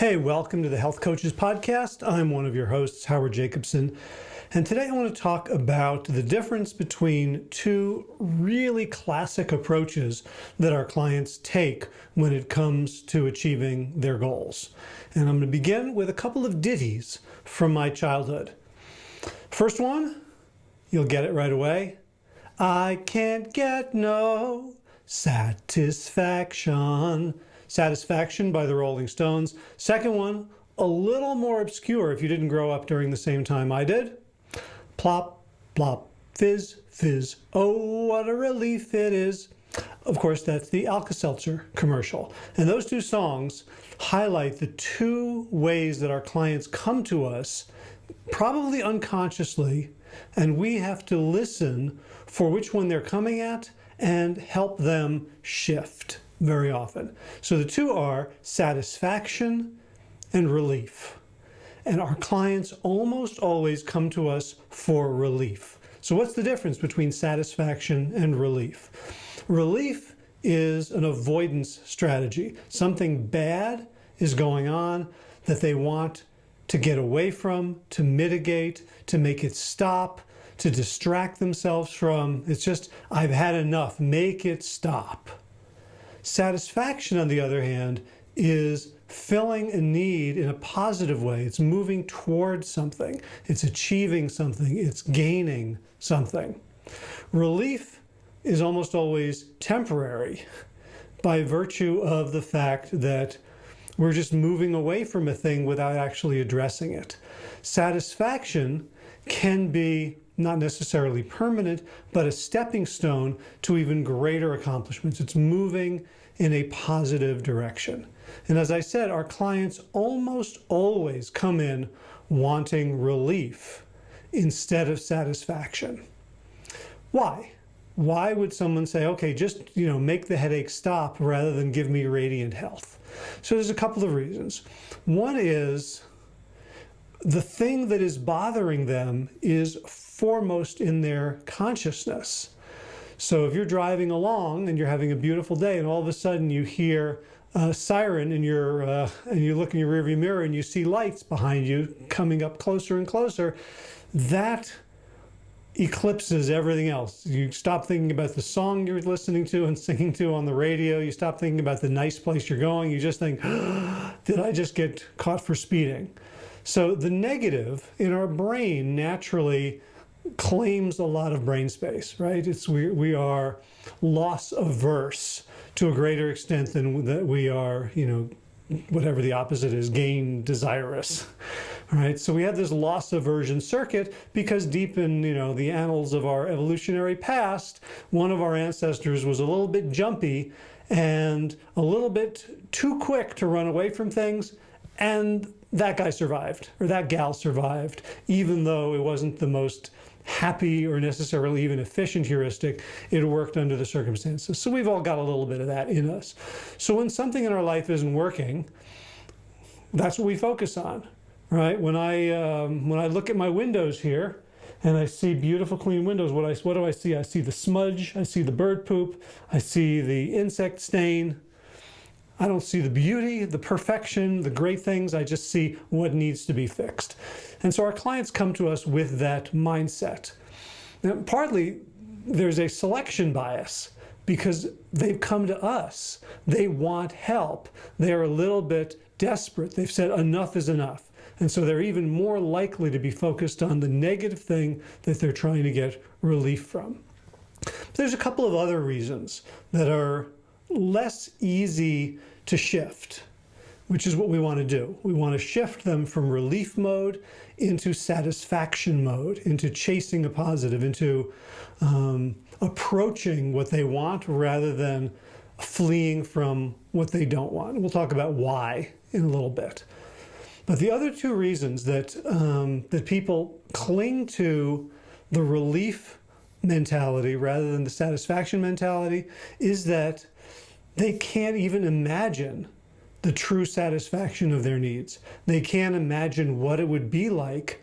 Hey, welcome to the Health Coaches Podcast. I'm one of your hosts, Howard Jacobson. And today I want to talk about the difference between two really classic approaches that our clients take when it comes to achieving their goals. And I'm going to begin with a couple of ditties from my childhood. First one, you'll get it right away. I can't get no satisfaction. Satisfaction by the Rolling Stones. Second one, a little more obscure if you didn't grow up during the same time I did. Plop, plop, fizz, fizz. Oh, what a relief it is. Of course, that's the Alka-Seltzer commercial. And those two songs highlight the two ways that our clients come to us, probably unconsciously, and we have to listen for which one they're coming at and help them shift very often. So the two are satisfaction and relief. And our clients almost always come to us for relief. So what's the difference between satisfaction and relief? Relief is an avoidance strategy. Something bad is going on that they want to get away from, to mitigate, to make it stop, to distract themselves from. It's just, I've had enough, make it stop. Satisfaction, on the other hand, is filling a need in a positive way. It's moving towards something. It's achieving something. It's gaining something. Relief is almost always temporary by virtue of the fact that we're just moving away from a thing without actually addressing it. Satisfaction can be not necessarily permanent, but a stepping stone to even greater accomplishments. It's moving in a positive direction. And as I said, our clients almost always come in wanting relief instead of satisfaction. Why? Why would someone say, okay, just, you know, make the headache stop rather than give me radiant health? So there's a couple of reasons. One is the thing that is bothering them is foremost in their consciousness. So if you're driving along and you're having a beautiful day and all of a sudden you hear a siren and you're uh, and you look in your rearview mirror and you see lights behind you coming up closer and closer, that eclipses everything else. You stop thinking about the song you're listening to and singing to on the radio. You stop thinking about the nice place you're going. You just think, did I just get caught for speeding? So the negative in our brain naturally claims a lot of brain space, right? It's we, we are loss averse to a greater extent than that we are, you know, whatever the opposite is, gain desirous, right? So we have this loss aversion circuit because deep in, you know, the annals of our evolutionary past, one of our ancestors was a little bit jumpy and a little bit too quick to run away from things and that guy survived or that gal survived, even though it wasn't the most happy or necessarily even efficient heuristic, it worked under the circumstances. So we've all got a little bit of that in us. So when something in our life isn't working, that's what we focus on, right? When I, um, when I look at my windows here, and I see beautiful clean windows, what, I, what do I see? I see the smudge, I see the bird poop, I see the insect stain, I don't see the beauty, the perfection, the great things. I just see what needs to be fixed. And so our clients come to us with that mindset. Now, partly there's a selection bias because they've come to us. They want help. They're a little bit desperate. They've said enough is enough. And so they're even more likely to be focused on the negative thing that they're trying to get relief from. There's a couple of other reasons that are less easy to shift, which is what we want to do. We want to shift them from relief mode into satisfaction mode, into chasing a positive, into um, approaching what they want rather than fleeing from what they don't want. We'll talk about why in a little bit. But the other two reasons that, um, that people cling to the relief mentality rather than the satisfaction mentality is that they can't even imagine the true satisfaction of their needs. They can't imagine what it would be like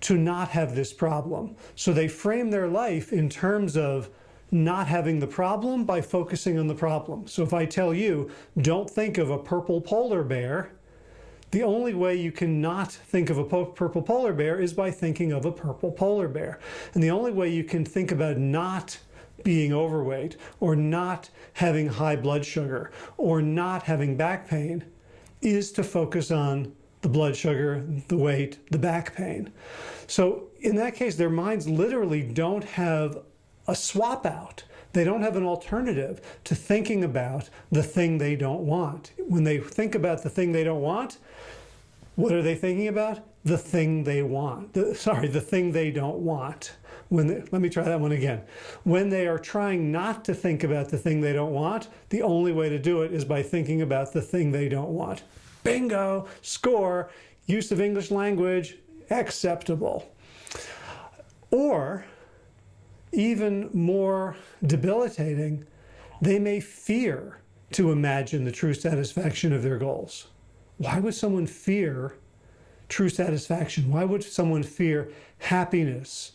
to not have this problem. So they frame their life in terms of not having the problem by focusing on the problem. So if I tell you, don't think of a purple polar bear, the only way you cannot think of a purple polar bear is by thinking of a purple polar bear. And the only way you can think about not being overweight or not having high blood sugar or not having back pain is to focus on the blood sugar, the weight, the back pain. So in that case, their minds literally don't have a swap out. They don't have an alternative to thinking about the thing they don't want. When they think about the thing they don't want, what are they thinking about? The thing they want. The, sorry, the thing they don't want. When they, let me try that one again. When they are trying not to think about the thing they don't want, the only way to do it is by thinking about the thing they don't want. Bingo, score, use of English language, acceptable. Or, even more debilitating, they may fear to imagine the true satisfaction of their goals. Why would someone fear true satisfaction? Why would someone fear happiness,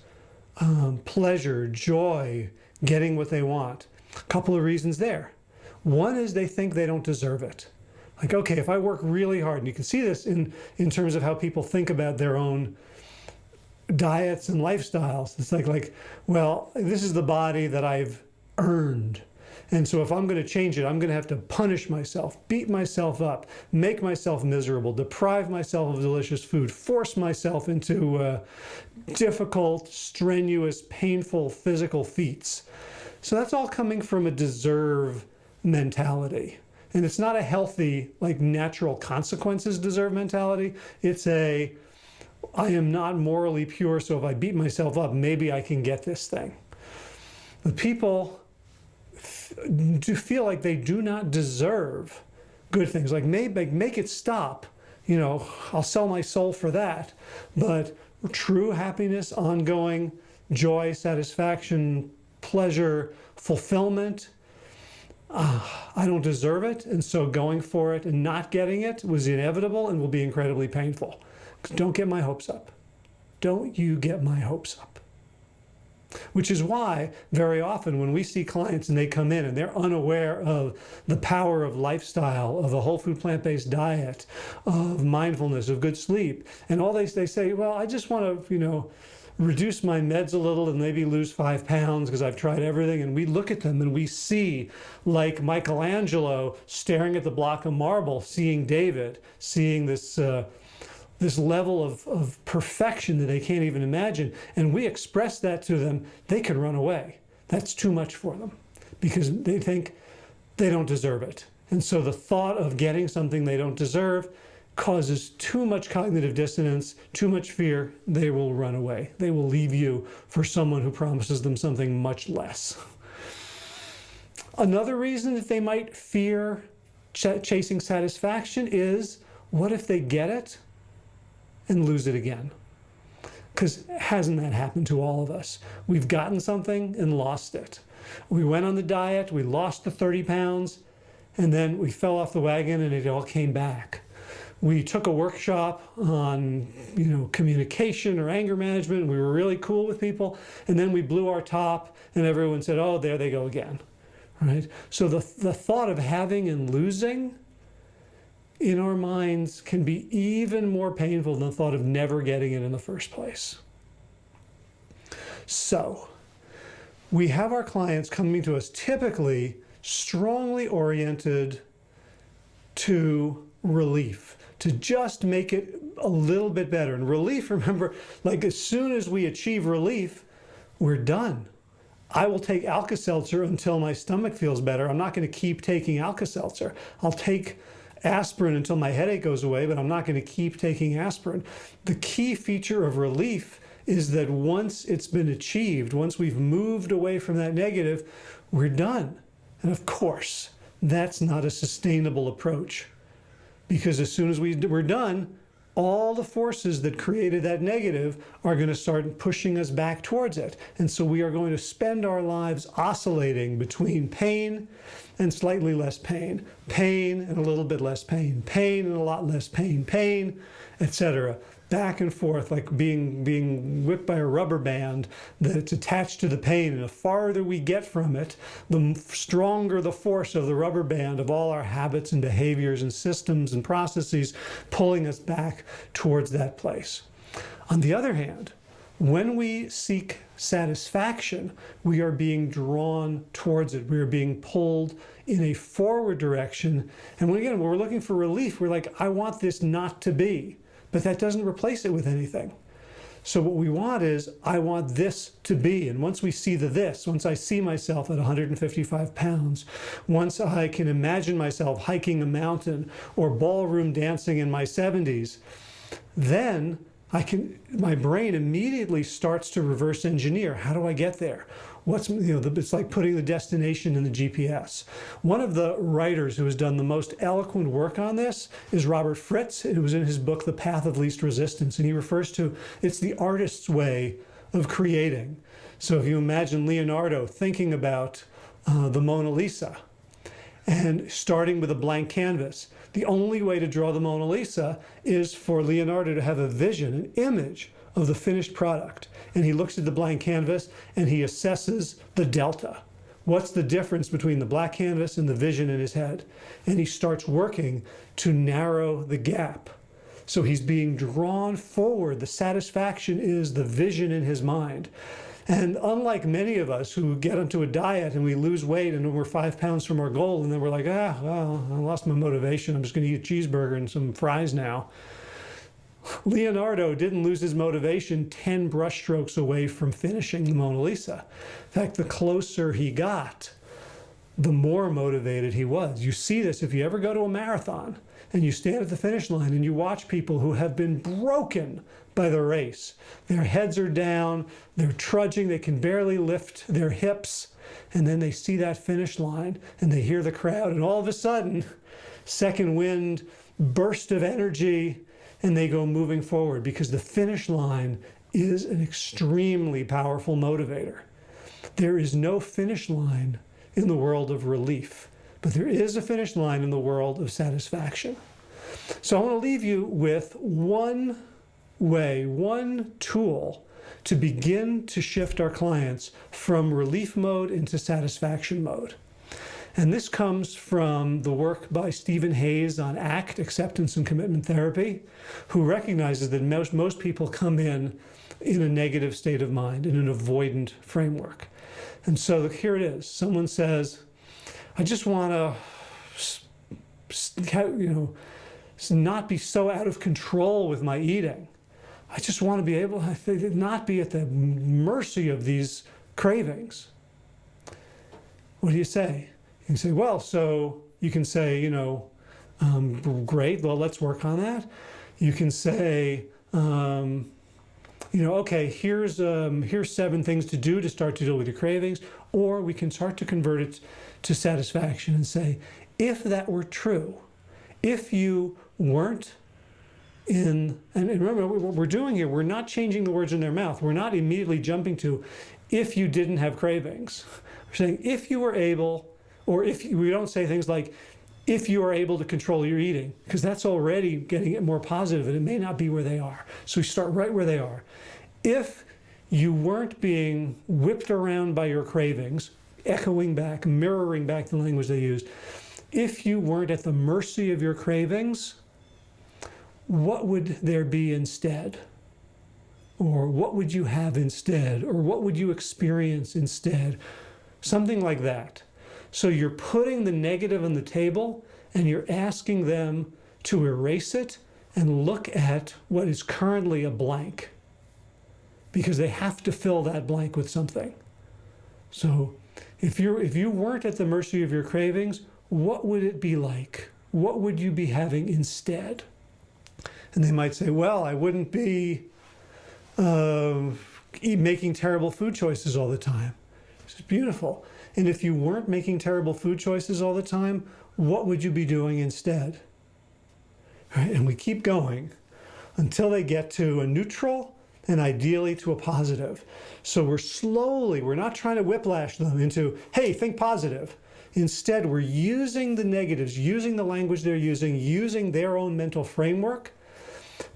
um, pleasure, joy, getting what they want? A couple of reasons there. One is they think they don't deserve it. Like, okay, if I work really hard, and you can see this in, in terms of how people think about their own diets and lifestyles. It's like, like, well, this is the body that I've earned. And so if I'm going to change it, I'm going to have to punish myself, beat myself up, make myself miserable, deprive myself of delicious food, force myself into uh, difficult, strenuous, painful physical feats. So that's all coming from a deserve mentality. And it's not a healthy, like natural consequences deserve mentality. It's a, I am not morally pure, so if I beat myself up, maybe I can get this thing. The people to feel like they do not deserve good things, like make, make it stop. You know, I'll sell my soul for that. But true happiness, ongoing joy, satisfaction, pleasure, fulfillment, uh, I don't deserve it. And so going for it and not getting it was inevitable and will be incredibly painful. Don't get my hopes up. Don't you get my hopes up. Which is why very often when we see clients and they come in and they're unaware of the power of lifestyle, of a whole food plant-based diet, of mindfulness, of good sleep, and all they, they say, well, I just want to, you know, reduce my meds a little and maybe lose five pounds because I've tried everything. And we look at them and we see like Michelangelo staring at the block of marble, seeing David, seeing this uh, this level of, of perfection that they can't even imagine, and we express that to them, they could run away. That's too much for them because they think they don't deserve it. And so the thought of getting something they don't deserve causes too much cognitive dissonance, too much fear, they will run away. They will leave you for someone who promises them something much less. Another reason that they might fear ch chasing satisfaction is, what if they get it and lose it again. Because hasn't that happened to all of us? We've gotten something and lost it. We went on the diet, we lost the 30 pounds, and then we fell off the wagon and it all came back. We took a workshop on, you know, communication or anger management. we were really cool with people. And then we blew our top and everyone said, oh, there they go again. Right? So the, the thought of having and losing in our minds can be even more painful than the thought of never getting it in the first place. So we have our clients coming to us typically strongly oriented to relief, to just make it a little bit better. And relief, remember, like as soon as we achieve relief, we're done. I will take Alka-Seltzer until my stomach feels better. I'm not going to keep taking Alka-Seltzer. I'll take aspirin until my headache goes away, but I'm not going to keep taking aspirin. The key feature of relief is that once it's been achieved, once we've moved away from that negative, we're done. And of course, that's not a sustainable approach because as soon as we, we're done, all the forces that created that negative are going to start pushing us back towards it. And so we are going to spend our lives oscillating between pain and slightly less pain, pain and a little bit less pain, pain and a lot less pain, pain, etc. back and forth like being being whipped by a rubber band that's attached to the pain. And the farther we get from it the stronger the force of the rubber band of all our habits and behaviors and systems and processes pulling us back towards that place. On the other hand when we seek satisfaction, we are being drawn towards it. We are being pulled in a forward direction. And when, again, when we're looking for relief, we're like, I want this not to be. But that doesn't replace it with anything. So what we want is, I want this to be. And once we see the this, once I see myself at 155 pounds, once I can imagine myself hiking a mountain or ballroom dancing in my 70s, then I can, my brain immediately starts to reverse engineer. How do I get there? What's, you know, the, it's like putting the destination in the GPS. One of the writers who has done the most eloquent work on this is Robert Fritz. It was in his book, The Path of Least Resistance. And he refers to, it's the artist's way of creating. So if you imagine Leonardo thinking about uh, the Mona Lisa and starting with a blank canvas, the only way to draw the Mona Lisa is for Leonardo to have a vision, an image of the finished product. And he looks at the blank canvas and he assesses the delta. What's the difference between the black canvas and the vision in his head? And he starts working to narrow the gap. So he's being drawn forward. The satisfaction is the vision in his mind. And unlike many of us who get onto a diet and we lose weight and we're five pounds from our goal and then we're like, ah, well, I lost my motivation. I'm just going to eat a cheeseburger and some fries now. Leonardo didn't lose his motivation 10 brushstrokes away from finishing the Mona Lisa. In fact, the closer he got, the more motivated he was. You see this if you ever go to a marathon and you stand at the finish line and you watch people who have been broken by the race. Their heads are down, they're trudging, they can barely lift their hips, and then they see that finish line and they hear the crowd, and all of a sudden, second wind, burst of energy, and they go moving forward because the finish line is an extremely powerful motivator. There is no finish line in the world of relief, but there is a finish line in the world of satisfaction. So I want to leave you with one way, one tool to begin to shift our clients from relief mode into satisfaction mode. And this comes from the work by Stephen Hayes on ACT, Acceptance and Commitment Therapy, who recognizes that most, most people come in in a negative state of mind, in an avoidant framework. And so here it is. Someone says, I just want to, you know, not be so out of control with my eating. I just want to be able to not be at the mercy of these cravings. What do you say? You can say, well, so you can say, you know, um, great, well, let's work on that. You can say, um, you know, okay, here's, um, here's seven things to do to start to deal with your cravings, or we can start to convert it to satisfaction and say, if that were true, if you weren't in, and remember what we're doing here, we're not changing the words in their mouth. We're not immediately jumping to, if you didn't have cravings. We're saying, if you were able, or if we don't say things like, if you are able to control your eating, because that's already getting it more positive and it may not be where they are. So we start right where they are. If you weren't being whipped around by your cravings, echoing back, mirroring back the language they used, if you weren't at the mercy of your cravings, what would there be instead? Or what would you have instead? Or what would you experience instead? Something like that. So you're putting the negative on the table and you're asking them to erase it and look at what is currently a blank because they have to fill that blank with something. So if, you're, if you weren't at the mercy of your cravings, what would it be like? What would you be having instead? And they might say, well, I wouldn't be uh, making terrible food choices all the time. This is beautiful. And if you weren't making terrible food choices all the time, what would you be doing instead? Right? And we keep going until they get to a neutral and ideally to a positive. So we're slowly, we're not trying to whiplash them into, hey, think positive. Instead, we're using the negatives, using the language they're using, using their own mental framework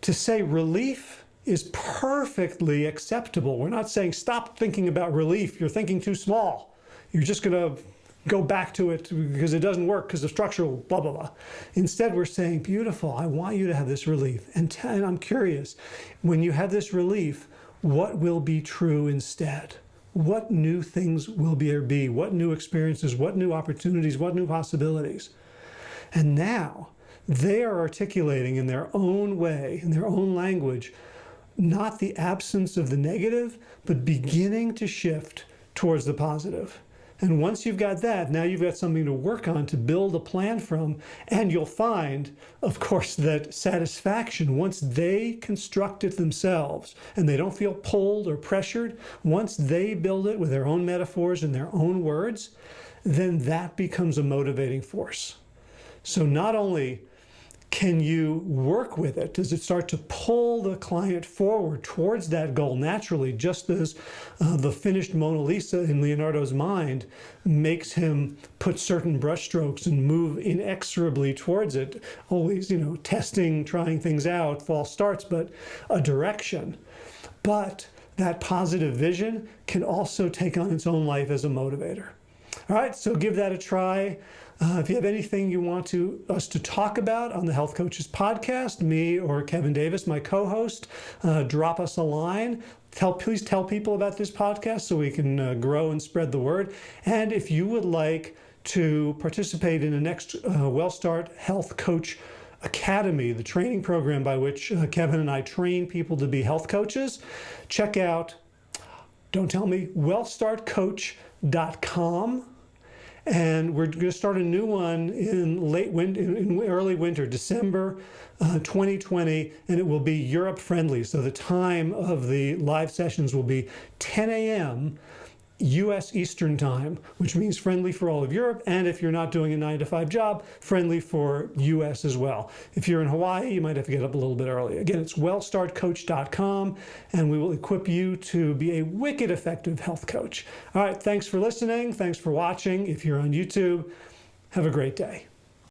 To say relief is perfectly acceptable. We're not saying stop thinking about relief. You're thinking too small. You're just going to go back to it because it doesn't work because of structural blah, blah, blah. Instead, we're saying, beautiful, I want you to have this relief. And, and I'm curious, when you have this relief, what will be true instead? What new things will there be? What new experiences? What new opportunities? What new possibilities? And now they are articulating in their own way, in their own language, not the absence of the negative, but beginning to shift towards the positive. And once you've got that, now you've got something to work on to build a plan from. And you'll find, of course, that satisfaction, once they construct it themselves and they don't feel pulled or pressured, once they build it with their own metaphors and their own words, then that becomes a motivating force. So not only can you work with it? Does it start to pull the client forward towards that goal naturally, just as uh, the finished Mona Lisa in Leonardo's mind makes him put certain brushstrokes and move inexorably towards it, always, you know, testing, trying things out, false starts, but a direction. But that positive vision can also take on its own life as a motivator. All right, so give that a try. Uh, if you have anything you want to us to talk about on the Health Coaches podcast, me or Kevin Davis, my co-host, uh, drop us a line. Tell, please tell people about this podcast so we can uh, grow and spread the word. And if you would like to participate in the next uh, WellStart Health Coach Academy, the training program by which uh, Kevin and I train people to be health coaches, check out, don't tell me, wellstartcoach.com and we're going to start a new one in late winter, in early winter, December uh, 2020, and it will be Europe friendly. So the time of the live sessions will be 10 a.m. US Eastern Time, which means friendly for all of Europe, and if you're not doing a 9 to 5 job, friendly for US as well. If you're in Hawaii, you might have to get up a little bit early. Again, it's wellstartcoach.com, and we will equip you to be a wicked effective health coach. All right, thanks for listening. Thanks for watching. If you're on YouTube, have a great day.